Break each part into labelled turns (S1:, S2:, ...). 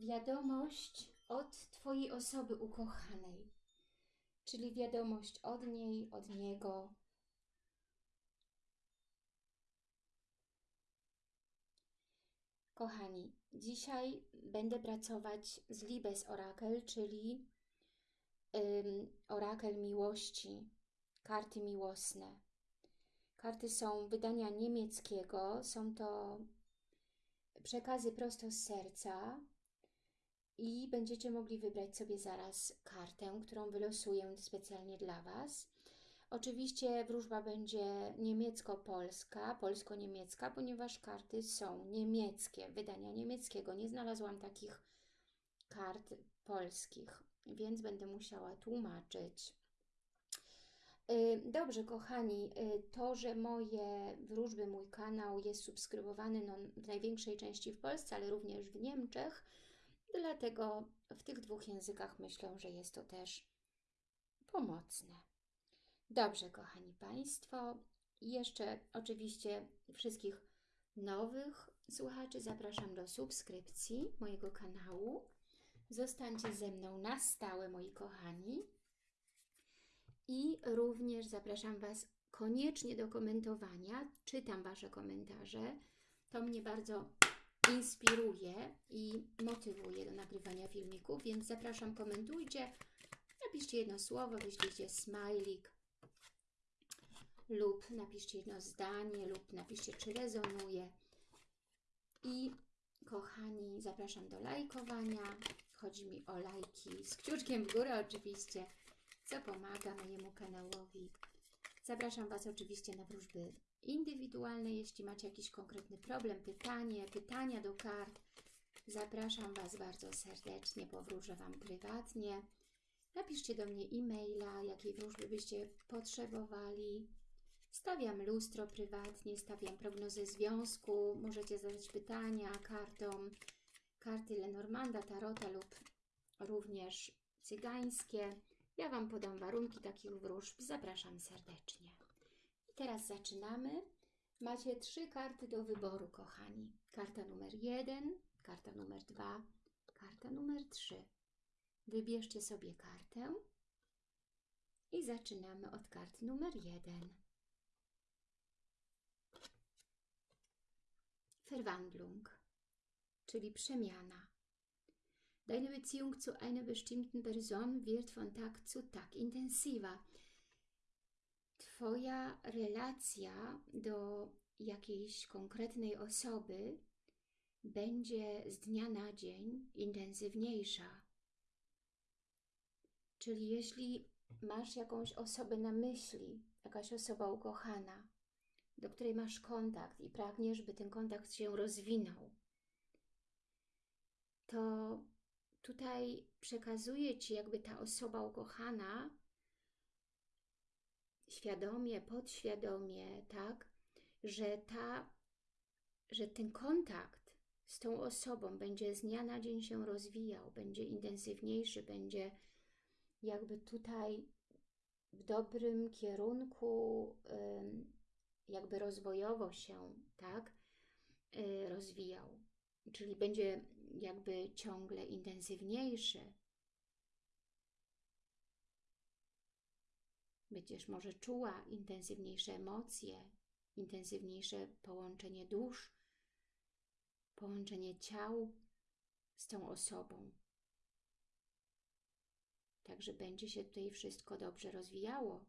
S1: wiadomość od Twojej osoby ukochanej, czyli wiadomość od niej, od niego. Kochani, dzisiaj będę pracować z Libes Orakel, czyli orakel miłości, karty miłosne. Karty są wydania niemieckiego, są to przekazy prosto z serca i będziecie mogli wybrać sobie zaraz kartę, którą wylosuję specjalnie dla Was. Oczywiście wróżba będzie niemiecko-polska, polsko-niemiecka, ponieważ karty są niemieckie, wydania niemieckiego. Nie znalazłam takich kart polskich, więc będę musiała tłumaczyć. Y, Dobrze, kochani, y, to, że moje wróżby, mój kanał jest subskrybowany no, w największej części w Polsce, ale również w Niemczech, dlatego w tych dwóch językach myślę, że jest to też pomocne. Dobrze, kochani Państwo, jeszcze oczywiście wszystkich nowych słuchaczy zapraszam do subskrypcji mojego kanału. Zostańcie ze mną na stałe, moi kochani. I również zapraszam Was koniecznie do komentowania. Czytam Wasze komentarze. To mnie bardzo inspiruje i motywuje do nagrywania filmików, więc zapraszam, komentujcie. Napiszcie jedno słowo, wyślijcie smajlik lub napiszcie jedno zdanie lub napiszcie, czy rezonuje. I kochani, zapraszam do lajkowania. Chodzi mi o lajki z kciuczkiem w górę oczywiście co pomaga mojemu kanałowi. Zapraszam Was oczywiście na wróżby indywidualne, jeśli macie jakiś konkretny problem, pytanie, pytania do kart. Zapraszam Was bardzo serdecznie, powróżę Wam prywatnie. Napiszcie do mnie e-maila, jakiej wróżby byście potrzebowali. Stawiam lustro prywatnie, stawiam prognozę związku. Możecie zadać pytania kartom. Karty Lenormanda, Tarota lub również cygańskie. Ja Wam podam warunki takich wróżb. Zapraszam serdecznie. Teraz zaczynamy. Macie trzy karty do wyboru, kochani. Karta numer jeden, karta numer dwa, karta numer trzy. Wybierzcie sobie kartę i zaczynamy od karty numer jeden. Verwandlung, czyli przemiana. Deine Beziehung zu einer bestimmten Person wird von Tag zu Tag intensiver. Twoja relacja do jakiejś konkretnej osoby będzie z dnia na dzień intensywniejsza. Czyli jeśli masz jakąś osobę na myśli, jakaś osoba ukochana, do której masz kontakt i pragniesz, by ten kontakt się rozwinął, to tutaj przekazuje Ci jakby ta osoba ukochana świadomie, podświadomie, tak, że ta, że ten kontakt z tą osobą będzie z dnia na dzień się rozwijał, będzie intensywniejszy, będzie jakby tutaj w dobrym kierunku, jakby rozwojowo się, tak, y, rozwijał. Czyli będzie jakby ciągle intensywniejszy. Będziesz może czuła intensywniejsze emocje, intensywniejsze połączenie dusz, połączenie ciał z tą osobą. Także będzie się tutaj wszystko dobrze rozwijało,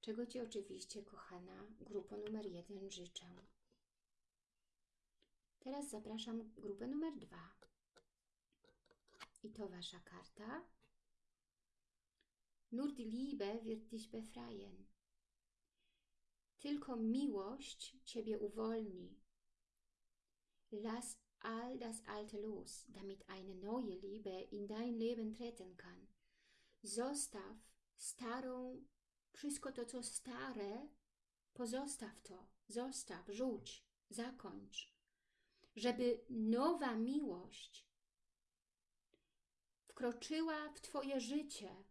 S1: czego Ci oczywiście, kochana grupa numer jeden życzę. Teraz zapraszam grupę numer dwa. I to Wasza karta. Nur die Liebe wird dich befreien. Tylko miłość Ciebie uwolni. Lass all das Alte los, damit eine neue Liebe in dein Leben treten kann. Zostaw starą, wszystko to, co stare, pozostaw to, zostaw, rzuć, zakończ żeby nowa miłość wkroczyła w Twoje życie.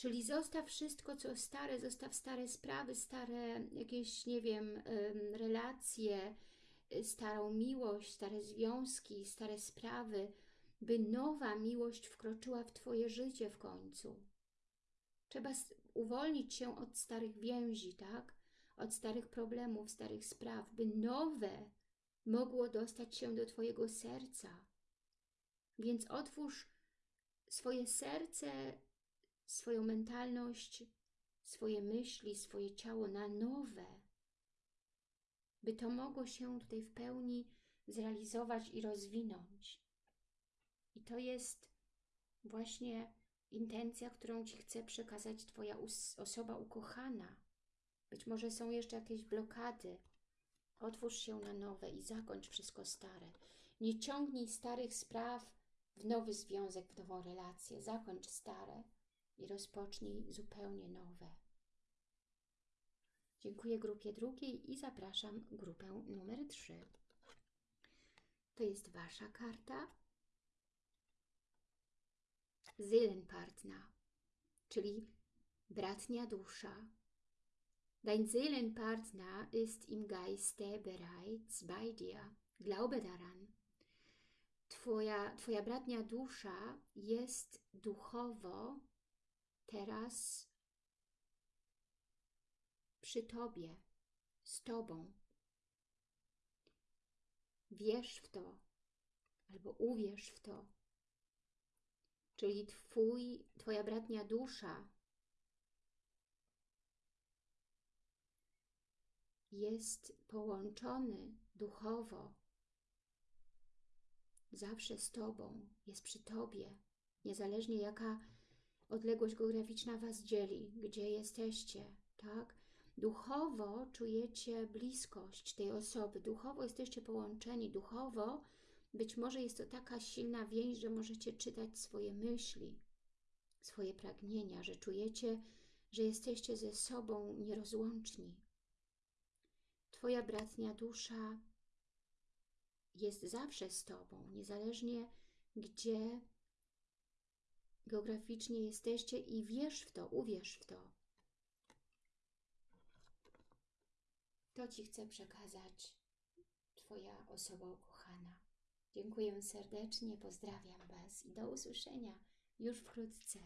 S1: Czyli zostaw wszystko, co stare, zostaw stare sprawy, stare jakieś, nie wiem, relacje, y, starą miłość, stare związki, stare sprawy, by nowa miłość wkroczyła w Twoje życie w końcu. Trzeba uwolnić się od starych więzi, tak? Od starych problemów, starych spraw, by nowe mogło dostać się do Twojego serca. Więc otwórz swoje serce, swoją mentalność, swoje myśli, swoje ciało na nowe, by to mogło się tutaj w pełni zrealizować i rozwinąć. I to jest właśnie intencja, którą Ci chce przekazać Twoja osoba ukochana. Być może są jeszcze jakieś blokady. Otwórz się na nowe i zakończ wszystko stare. Nie ciągnij starych spraw w nowy związek, w nową relację. Zakończ stare i rozpocznij zupełnie nowe. Dziękuję grupie drugiej i zapraszam grupę numer 3. To jest Wasza karta. Seelenpartner, czyli bratnia dusza. Dein Seelenpartner ist im Geiste bereits bei dir. Glaube daran. Twoja, twoja bratnia dusza jest duchowo teraz przy Tobie, z Tobą. Wierz w to, albo uwierz w to. Czyli twój, Twoja bratnia dusza jest połączony duchowo zawsze z Tobą, jest przy Tobie, niezależnie jaka odległość geograficzna Was dzieli, gdzie jesteście, tak? Duchowo czujecie bliskość tej osoby, duchowo jesteście połączeni, duchowo być może jest to taka silna więź, że możecie czytać swoje myśli, swoje pragnienia, że czujecie, że jesteście ze sobą nierozłączni. Twoja bratnia dusza jest zawsze z Tobą, niezależnie gdzie geograficznie jesteście i wierz w to, uwierz w to. To Ci chcę przekazać Twoja osoba ukochana. Dziękuję serdecznie, pozdrawiam Was i do usłyszenia już wkrótce.